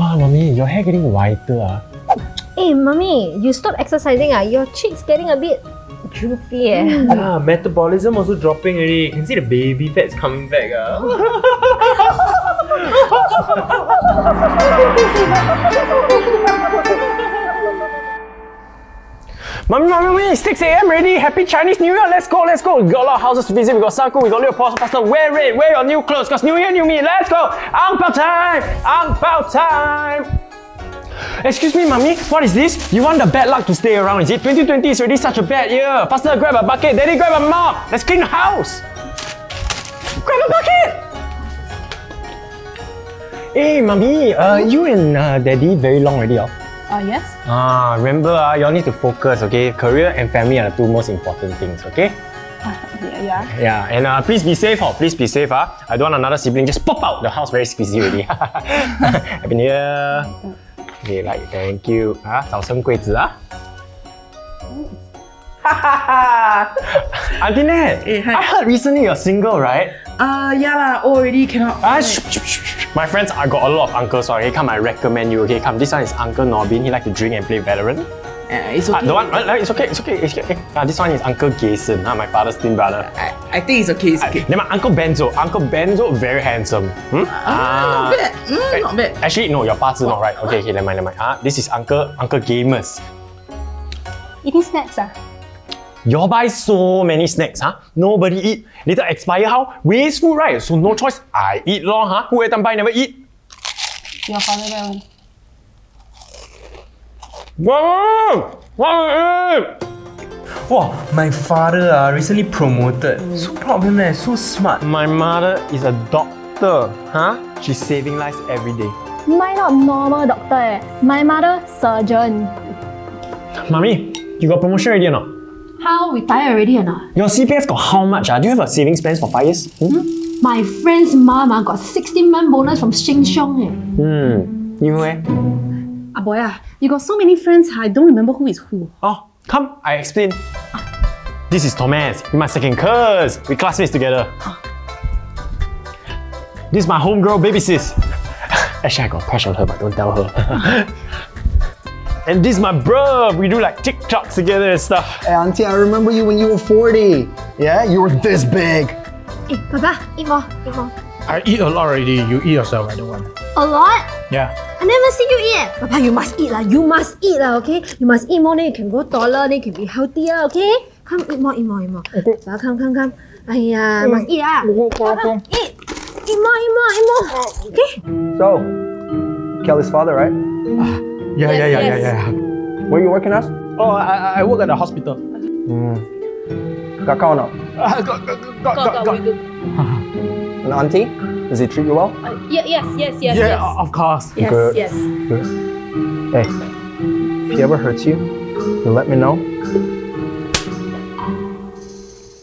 Wow, mommy, your hair getting whiter. ah. Hey, mommy, you stop exercising. Ah, your cheeks getting a bit droopy. Eh. Ah, metabolism also dropping already. You can see the baby fat's coming back. Ah. Mommy, mommy, mommy, 6 a.m. ready. Happy Chinese New Year. Let's go, let's go. We got a lot of houses to visit. We got Saku, we got Leo Pastor, Pastor. Wear it, wear your new clothes. Because New Year, new me. Let's go. Ang Pao time. Ang Pao time. Excuse me, mommy. What is this? You want the bad luck to stay around, is it? 2020 is already such a bad year. Pastor, grab a bucket. Daddy, grab a mop. Let's clean the house. Grab a bucket. Hey, mommy. Uh, you and uh, daddy very long already, oh? Uh, yes? Ah, remember, ah, you all need to focus, okay? Career and family are the two most important things, okay? Uh, yeah, yeah. Yeah, and uh, please be safe, oh, please be safe, ah. I don't want another sibling just pop out. The house very squeezy already. Happy New Year. Okay, like, thank you. Ah, 早生贵子啊。Auntie Nat, Eh, hi. I heard recently you're single, right? Uh, yeah lah, already cannot. Ah, shh, shh, shh, shh. My friends, I got a lot of uncles, so okay, come, I recommend you, okay? Come, this one is Uncle Norbin, he like to drink and play Valorant. Uh, it's okay. the one, uh, it's okay, it's okay, it's okay. Ah, this one is Uncle Jason, ah, my father's twin brother. I, I think it's okay, it's okay. Then my Uncle Benzo, Uncle Benzo, very handsome. Hmm? Ah, not bad. Mm, not bad. Actually, no, your parts is not right. Okay, okay, never mind, never mind. Ah, this is Uncle Uncle Gamers. Eating snacks. Ah. You buy so many snacks, huh? Nobody eat. Later expire how? Waste food, right? So no choice. I eat lor, huh? Who every time buy never eat? Your father that one. Wow! Wow! Wow, my father uh, recently promoted. So proud of him, eh? so smart. My mother is a doctor, huh? She's saving lives every day. My not normal doctor. Eh. My mother surgeon. Mommy, you got promotion already or not? How retire already or not? Your CPF got how much? Ah? Do you have a savings plans for five years? Hmm? My friend's mom ah, got 16 month bonus from Sheng Siong. Eh. Hmm. You eh? Ah boy, ah, you got so many friends, I don't remember who is who. Oh, come, I explain. This is Thomas, in my second curse. We classmates together. This is my homegirl, baby sis. Actually, I got a crush on her, but don't tell her. and this is my bro. We do like TikToks together and stuff. Hey, Auntie, I remember you when you were 40. Yeah, you were this big. Hey, Papa, eat more, eat more. I eat a lot already. You eat yourself, I don't want. A lot? Yeah. I never see you eat. eh. Papa, you must eat lah. You must eat lah, okay? You must eat more, then you can grow taller, then you can be healthier, okay? Come, eat more, eat more, eat more. Okay. Papa, come, come, come. Aiya, must eat ah. Papa, eat. Eat more, eat more, eat more. Okay? So, Kelly's father, right? Yeah, yeah, yeah, yes. yeah, yeah. Where you working as? Oh, I, I work at the hospital. Got call now. Uh, got, got, got, got, got. And auntie, does he treat you well? Yeah, yes, yes, yes, Yeah, yes. of course. Yes, Good. yes. Good. Hey, if he ever hurts you, you let me know.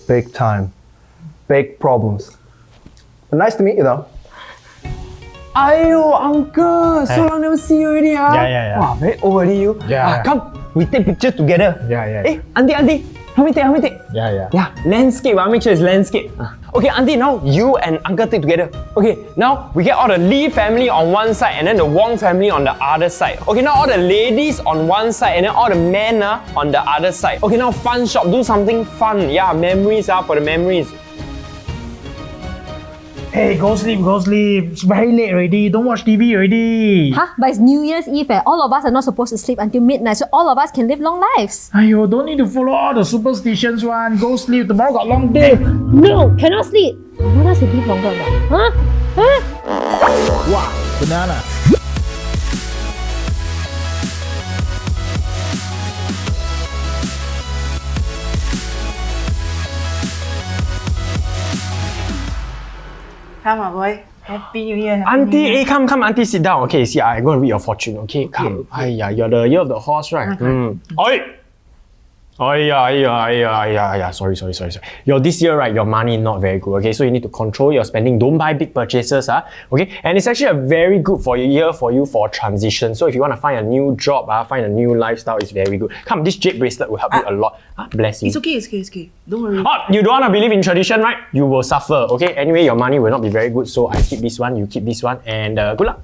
Big time. Big problems. But nice to meet you though. Ayo, uncle, so long never see you already, ah. Yeah, yeah, yeah. Wow, very old already you. Yeah, Ah, come, we take picture together. Yeah, yeah. Hey, auntie, auntie, help me take, help me take. Yeah, yeah. Yeah, landscape. I'll make sure it's landscape. Okay, auntie, now you and uncle take together. Okay, now we get all the Lee family on one side and then the Wong family on the other side. Okay, now all the ladies on one side and then all the men ah, on the other side. Okay, now fun shop, do something fun. Yeah, memories ah, for the memories. Hey, go sleep, go sleep. It's very late already. Don't watch TV already. Huh? But it's New Year's Eve. Eh. All of us are not supposed to sleep until midnight, so all of us can live long lives. Ayo, don't need to follow all the superstitions one. Go sleep. Tomorrow got long day. No, cannot sleep. You want us to live longer? Huh? Huh? Wow, banana. Come on, boy. Happy New Year. Happy Auntie, New Year. hey, come, come, auntie, sit down. Okay, see, I go and read your fortune. Okay, come. Aiya, you're the year of the horse, right? Mm. Oi! Aiya, aiya, aiya, aiya, aiya. Sorry, sorry, sorry, sorry. Your this year, right, your money not very good. Okay, so you need to control your spending. Don't buy big purchases, ah. Okay, and it's actually a very good for year for you for transition. So if you want to find a new job, ah, find a new lifestyle, it's very good. Come, this jade bracelet will help you a lot. Ah, bless you. It's okay, it's okay, it's okay. Don't worry. Oh, you don't want to believe in tradition, right? You will suffer, okay? Anyway, your money will not be very good, so I keep this one, you keep this one, and uh, good luck.